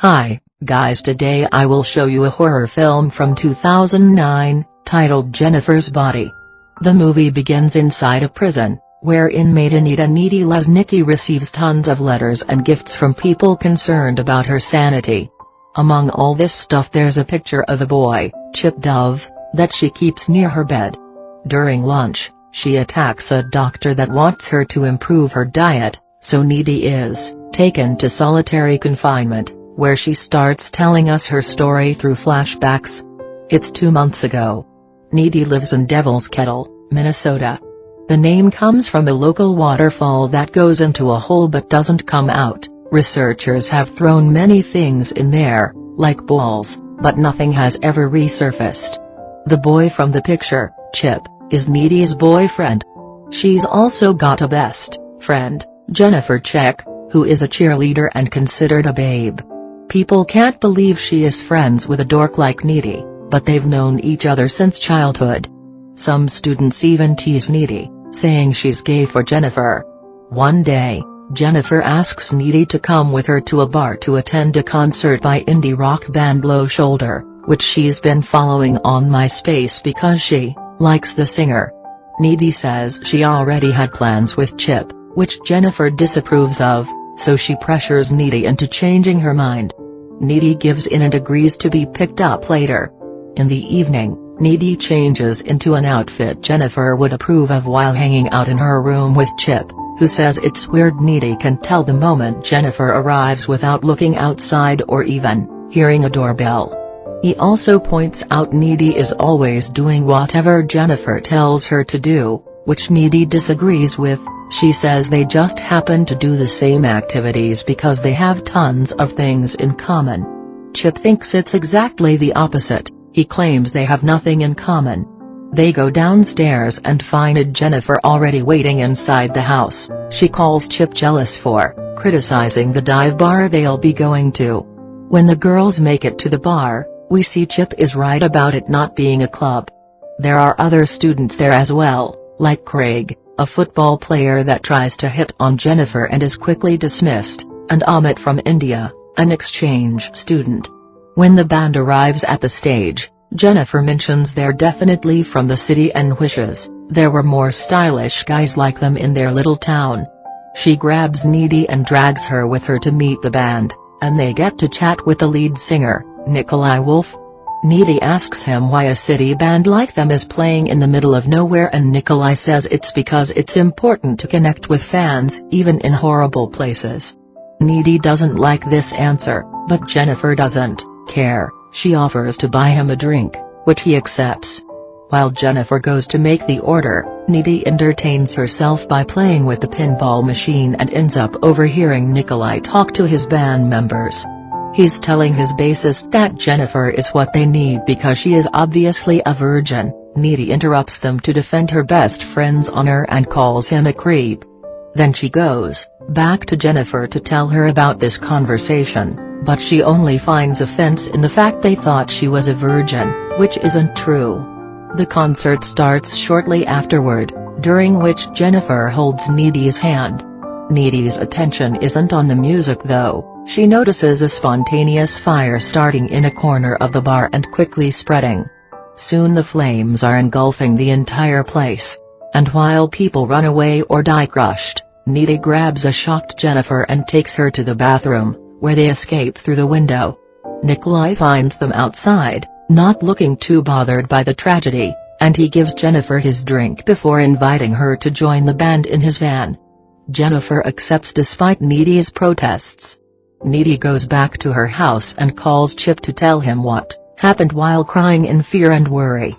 Hi, guys today I will show you a horror film from 2009, titled Jennifer's Body. The movie begins inside a prison, where inmate Anita Needy Lesnicki receives tons of letters and gifts from people concerned about her sanity. Among all this stuff there's a picture of a boy, Chip Dove, that she keeps near her bed. During lunch, she attacks a doctor that wants her to improve her diet, so Needy is taken to solitary confinement where she starts telling us her story through flashbacks. It's two months ago. Needy lives in Devil's Kettle, Minnesota. The name comes from a local waterfall that goes into a hole but doesn't come out. Researchers have thrown many things in there, like balls, but nothing has ever resurfaced. The boy from the picture, Chip, is Needy's boyfriend. She's also got a best friend, Jennifer Check, who is a cheerleader and considered a babe. People can't believe she is friends with a dork like Needy, but they've known each other since childhood. Some students even tease Needy, saying she's gay for Jennifer. One day, Jennifer asks Needy to come with her to a bar to attend a concert by indie rock band Low Shoulder, which she's been following on MySpace because she likes the singer. Needy says she already had plans with Chip, which Jennifer disapproves of, so she pressures Needy into changing her mind. Needy gives in and agrees to be picked up later. In the evening, Needy changes into an outfit Jennifer would approve of while hanging out in her room with Chip, who says it's weird Needy can tell the moment Jennifer arrives without looking outside or even hearing a doorbell. He also points out Needy is always doing whatever Jennifer tells her to do, which Needy disagrees with, she says they just happen to do the same activities because they have tons of things in common. Chip thinks it's exactly the opposite, he claims they have nothing in common. They go downstairs and find Jennifer already waiting inside the house, she calls Chip jealous for criticizing the dive bar they'll be going to. When the girls make it to the bar, we see Chip is right about it not being a club. There are other students there as well, like Craig, a football player that tries to hit on Jennifer and is quickly dismissed, and Ahmet from India, an exchange student. When the band arrives at the stage, Jennifer mentions they're definitely from the city and wishes, there were more stylish guys like them in their little town. She grabs Needy and drags her with her to meet the band, and they get to chat with the lead singer, Nikolai Wolf, Needy asks him why a city band like them is playing in the middle of nowhere and Nikolai says it's because it's important to connect with fans even in horrible places. Needy doesn't like this answer, but Jennifer doesn't care, she offers to buy him a drink, which he accepts. While Jennifer goes to make the order, Needy entertains herself by playing with the pinball machine and ends up overhearing Nikolai talk to his band members. He's telling his bassist that Jennifer is what they need because she is obviously a virgin, Needy interrupts them to defend her best friend's honor and calls him a creep. Then she goes, back to Jennifer to tell her about this conversation, but she only finds offense in the fact they thought she was a virgin, which isn't true. The concert starts shortly afterward, during which Jennifer holds Needy's hand. Needy's attention isn't on the music though, she notices a spontaneous fire starting in a corner of the bar and quickly spreading. Soon the flames are engulfing the entire place. And while people run away or die crushed, Needy grabs a shocked Jennifer and takes her to the bathroom, where they escape through the window. Nikolai finds them outside, not looking too bothered by the tragedy, and he gives Jennifer his drink before inviting her to join the band in his van. Jennifer accepts despite Needy's protests. Needy goes back to her house and calls Chip to tell him what happened while crying in fear and worry.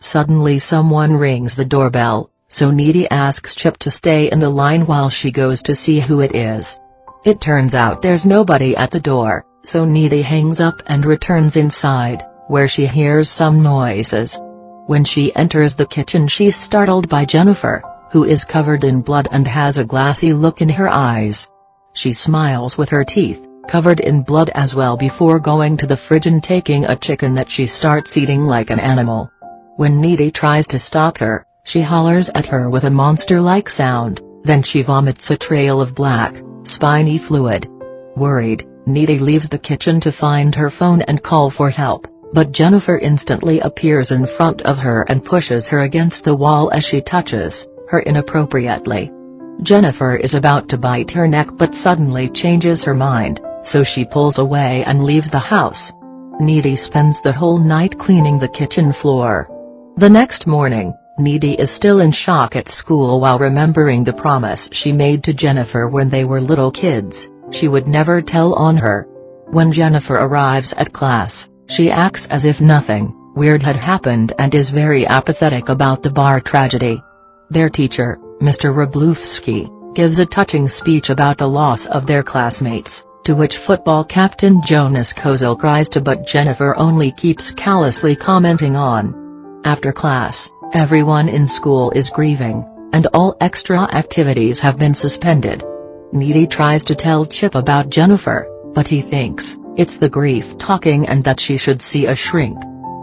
Suddenly someone rings the doorbell, so Needy asks Chip to stay in the line while she goes to see who it is. It turns out there's nobody at the door, so Needy hangs up and returns inside, where she hears some noises. When she enters the kitchen she's startled by Jennifer, who is covered in blood and has a glassy look in her eyes. She smiles with her teeth, covered in blood as well before going to the fridge and taking a chicken that she starts eating like an animal. When Needy tries to stop her, she hollers at her with a monster-like sound, then she vomits a trail of black, spiny fluid. Worried, Needy leaves the kitchen to find her phone and call for help, but Jennifer instantly appears in front of her and pushes her against the wall as she touches her inappropriately. Jennifer is about to bite her neck but suddenly changes her mind, so she pulls away and leaves the house. Needy spends the whole night cleaning the kitchen floor. The next morning, Needy is still in shock at school while remembering the promise she made to Jennifer when they were little kids, she would never tell on her. When Jennifer arrives at class, she acts as if nothing weird had happened and is very apathetic about the bar tragedy. Their teacher, Mr. Wroblewski, gives a touching speech about the loss of their classmates, to which football captain Jonas Kozelle cries to but Jennifer only keeps callously commenting on. After class, everyone in school is grieving, and all extra activities have been suspended. Needy tries to tell Chip about Jennifer, but he thinks, it's the grief talking and that she should see a shrink.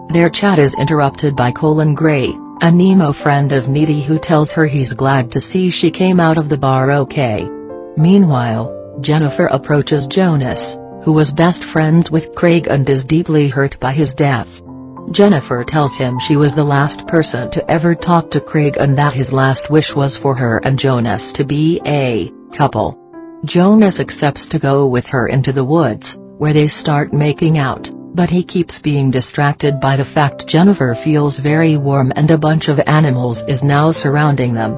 Their chat is interrupted by Colin Gray, a Nemo friend of Needy who tells her he's glad to see she came out of the bar okay. Meanwhile, Jennifer approaches Jonas, who was best friends with Craig and is deeply hurt by his death. Jennifer tells him she was the last person to ever talk to Craig and that his last wish was for her and Jonas to be a couple. Jonas accepts to go with her into the woods, where they start making out. But he keeps being distracted by the fact Jennifer feels very warm and a bunch of animals is now surrounding them.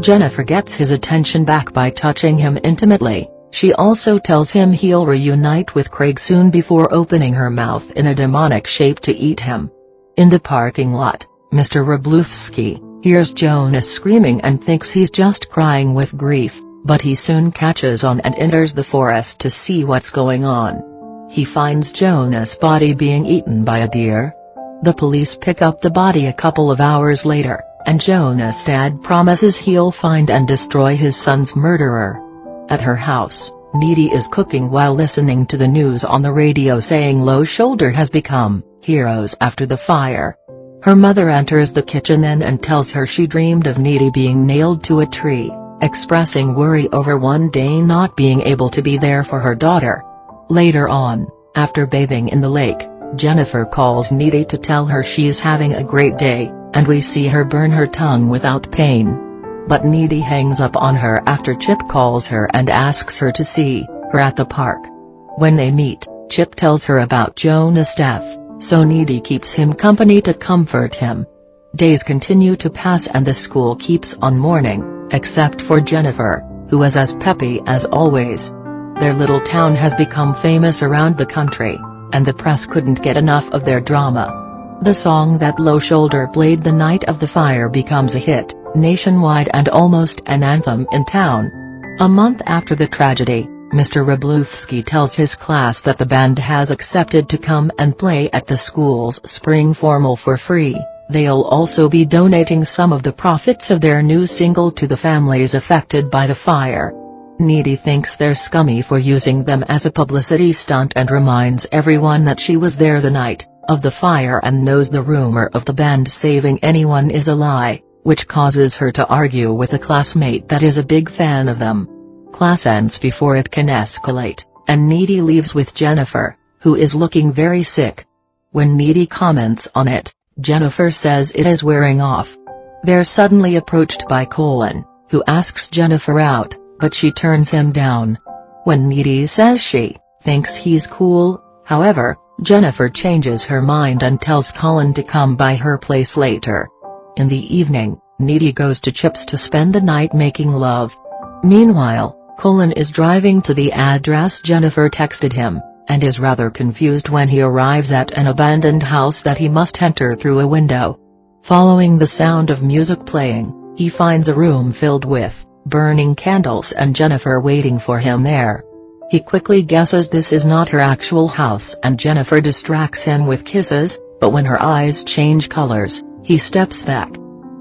Jennifer gets his attention back by touching him intimately, she also tells him he'll reunite with Craig soon before opening her mouth in a demonic shape to eat him. In the parking lot, Mr. Wroblewski, hears Jonas screaming and thinks he's just crying with grief, but he soon catches on and enters the forest to see what's going on. He finds Jonas' body being eaten by a deer. The police pick up the body a couple of hours later, and Jonas' dad promises he'll find and destroy his son's murderer. At her house, Needy is cooking while listening to the news on the radio saying Low Shoulder has become heroes after the fire. Her mother enters the kitchen then and tells her she dreamed of Needy being nailed to a tree, expressing worry over one day not being able to be there for her daughter. Later on, after bathing in the lake, Jennifer calls Needy to tell her she's having a great day, and we see her burn her tongue without pain. But Needy hangs up on her after Chip calls her and asks her to see her at the park. When they meet, Chip tells her about Jonas' death, so Needy keeps him company to comfort him. Days continue to pass and the school keeps on mourning, except for Jennifer, who is as peppy as always. Their little town has become famous around the country, and the press couldn't get enough of their drama. The song that Low Shoulder played the night of the fire becomes a hit, nationwide and almost an anthem in town. A month after the tragedy, Mr. Wroblewski tells his class that the band has accepted to come and play at the school's spring formal for free, they'll also be donating some of the profits of their new single to the families affected by the fire. Needy thinks they're scummy for using them as a publicity stunt and reminds everyone that she was there the night of the fire and knows the rumor of the band saving anyone is a lie, which causes her to argue with a classmate that is a big fan of them. Class ends before it can escalate, and Needy leaves with Jennifer, who is looking very sick. When Needy comments on it, Jennifer says it is wearing off. They're suddenly approached by Colin, who asks Jennifer out, but she turns him down. When Needy says she thinks he's cool, however, Jennifer changes her mind and tells Colin to come by her place later. In the evening, Needy goes to Chip's to spend the night making love. Meanwhile, Colin is driving to the address Jennifer texted him, and is rather confused when he arrives at an abandoned house that he must enter through a window. Following the sound of music playing, he finds a room filled with burning candles and Jennifer waiting for him there. He quickly guesses this is not her actual house and Jennifer distracts him with kisses, but when her eyes change colors, he steps back.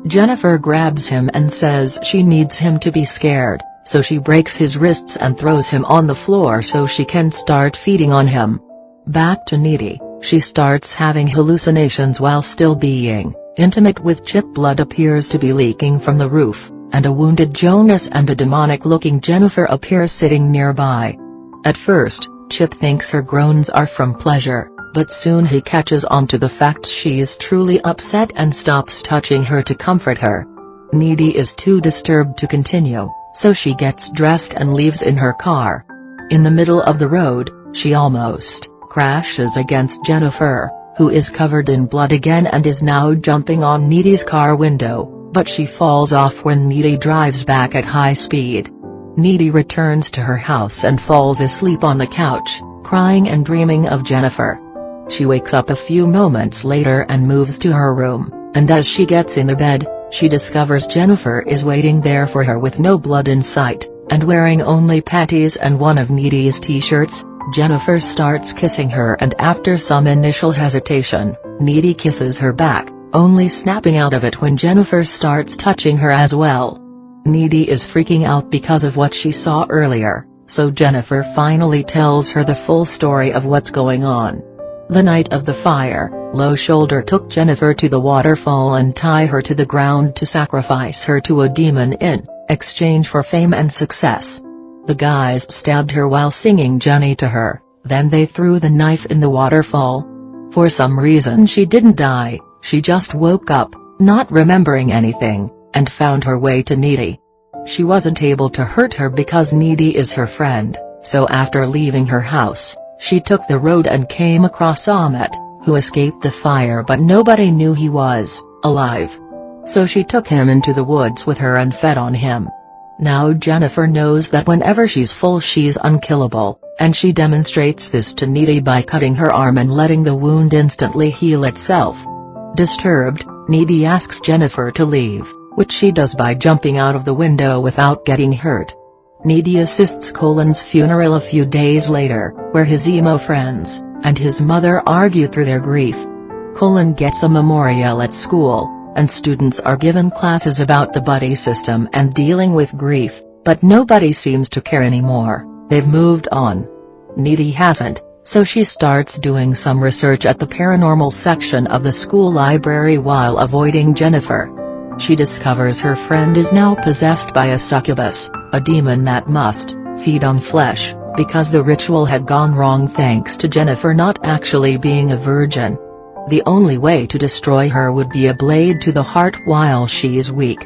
Jennifer grabs him and says she needs him to be scared, so she breaks his wrists and throws him on the floor so she can start feeding on him. Back to Needy, she starts having hallucinations while still being intimate with Chip blood appears to be leaking from the roof and a wounded Jonas and a demonic-looking Jennifer appear sitting nearby. At first, Chip thinks her groans are from pleasure, but soon he catches on to the fact she is truly upset and stops touching her to comfort her. Needy is too disturbed to continue, so she gets dressed and leaves in her car. In the middle of the road, she almost crashes against Jennifer, who is covered in blood again and is now jumping on Needy's car window, but she falls off when Needy drives back at high speed. Needy returns to her house and falls asleep on the couch, crying and dreaming of Jennifer. She wakes up a few moments later and moves to her room, and as she gets in the bed, she discovers Jennifer is waiting there for her with no blood in sight, and wearing only panties and one of Needy's t-shirts, Jennifer starts kissing her and after some initial hesitation, Needy kisses her back, only snapping out of it when Jennifer starts touching her as well. Needy is freaking out because of what she saw earlier, so Jennifer finally tells her the full story of what's going on. The night of the fire, Low Shoulder took Jennifer to the waterfall and tie her to the ground to sacrifice her to a demon in exchange for fame and success. The guys stabbed her while singing Jenny to her, then they threw the knife in the waterfall. For some reason she didn't die, she just woke up, not remembering anything, and found her way to Needy. She wasn't able to hurt her because Needy is her friend, so after leaving her house, she took the road and came across Ahmet, who escaped the fire but nobody knew he was alive. So she took him into the woods with her and fed on him. Now Jennifer knows that whenever she's full she's unkillable, and she demonstrates this to Needy by cutting her arm and letting the wound instantly heal itself. Disturbed, Needy asks Jennifer to leave, which she does by jumping out of the window without getting hurt. Needy assists Colin's funeral a few days later, where his emo friends, and his mother argue through their grief. Colin gets a memorial at school, and students are given classes about the buddy system and dealing with grief, but nobody seems to care anymore, they've moved on. Needy hasn't, so she starts doing some research at the paranormal section of the school library while avoiding Jennifer. She discovers her friend is now possessed by a succubus, a demon that must feed on flesh, because the ritual had gone wrong thanks to Jennifer not actually being a virgin. The only way to destroy her would be a blade to the heart while she is weak.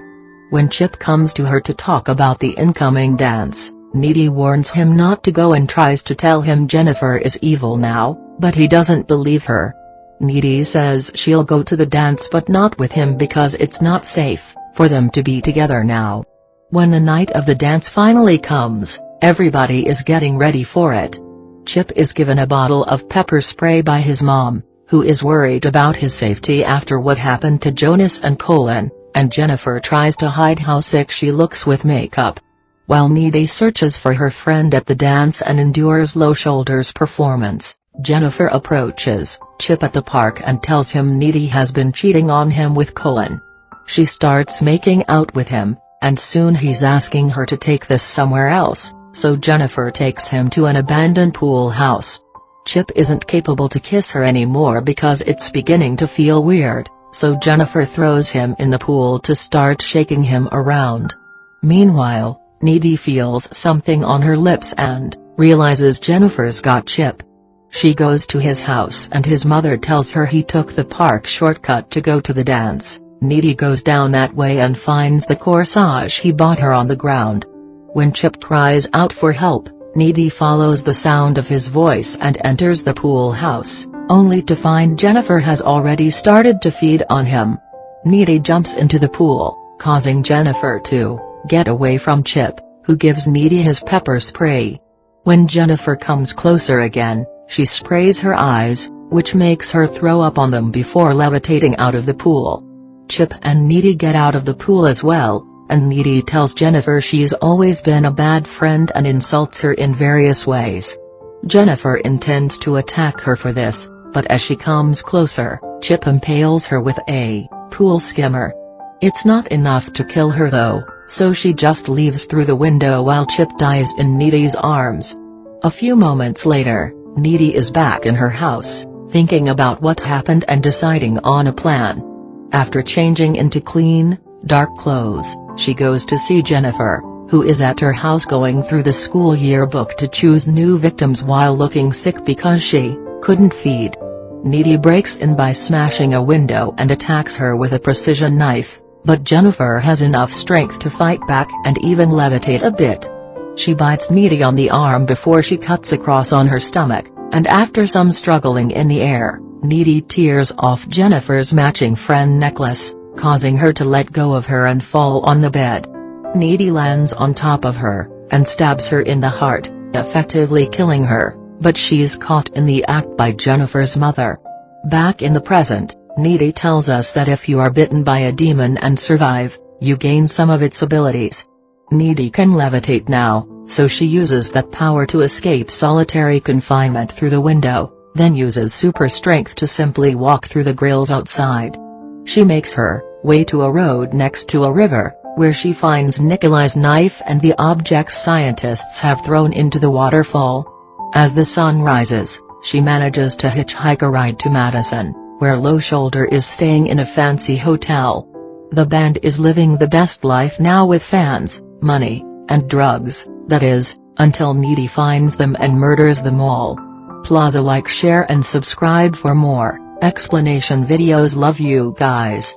When Chip comes to her to talk about the incoming dance, Needy warns him not to go and tries to tell him Jennifer is evil now, but he doesn't believe her. Needy says she'll go to the dance but not with him because it's not safe, for them to be together now. When the night of the dance finally comes, everybody is getting ready for it. Chip is given a bottle of pepper spray by his mom, who is worried about his safety after what happened to Jonas and Colin, and Jennifer tries to hide how sick she looks with makeup. While Needy searches for her friend at the dance and endures Low Shoulder's performance, Jennifer approaches Chip at the park and tells him Needy has been cheating on him with Colin. She starts making out with him, and soon he's asking her to take this somewhere else, so Jennifer takes him to an abandoned pool house. Chip isn't capable to kiss her anymore because it's beginning to feel weird, so Jennifer throws him in the pool to start shaking him around. Meanwhile, Needy feels something on her lips and realizes Jennifer's got Chip. She goes to his house and his mother tells her he took the park shortcut to go to the dance. Needy goes down that way and finds the corsage he bought her on the ground. When Chip cries out for help, Needy follows the sound of his voice and enters the pool house, only to find Jennifer has already started to feed on him. Needy jumps into the pool, causing Jennifer to get away from Chip, who gives Needy his pepper spray. When Jennifer comes closer again, she sprays her eyes, which makes her throw up on them before levitating out of the pool. Chip and Needy get out of the pool as well, and Needy tells Jennifer she's always been a bad friend and insults her in various ways. Jennifer intends to attack her for this, but as she comes closer, Chip impales her with a pool skimmer. It's not enough to kill her though, so she just leaves through the window while Chip dies in Needy's arms. A few moments later, Needy is back in her house, thinking about what happened and deciding on a plan. After changing into clean, dark clothes, she goes to see Jennifer, who is at her house going through the school yearbook to choose new victims while looking sick because she couldn't feed. Needy breaks in by smashing a window and attacks her with a precision knife, but Jennifer has enough strength to fight back and even levitate a bit. She bites Needy on the arm before she cuts across on her stomach, and after some struggling in the air, Needy tears off Jennifer's matching friend necklace, causing her to let go of her and fall on the bed. Needy lands on top of her, and stabs her in the heart, effectively killing her but she's caught in the act by Jennifer's mother. Back in the present, Needy tells us that if you are bitten by a demon and survive, you gain some of its abilities. Needy can levitate now, so she uses that power to escape solitary confinement through the window, then uses super strength to simply walk through the grills outside. She makes her way to a road next to a river, where she finds Nikolai's knife and the objects scientists have thrown into the waterfall. As the sun rises, she manages to hitchhike a ride to Madison, where Low Shoulder is staying in a fancy hotel. The band is living the best life now with fans, money, and drugs, that is, until Needy finds them and murders them all. Plaza like share and subscribe for more, explanation videos love you guys.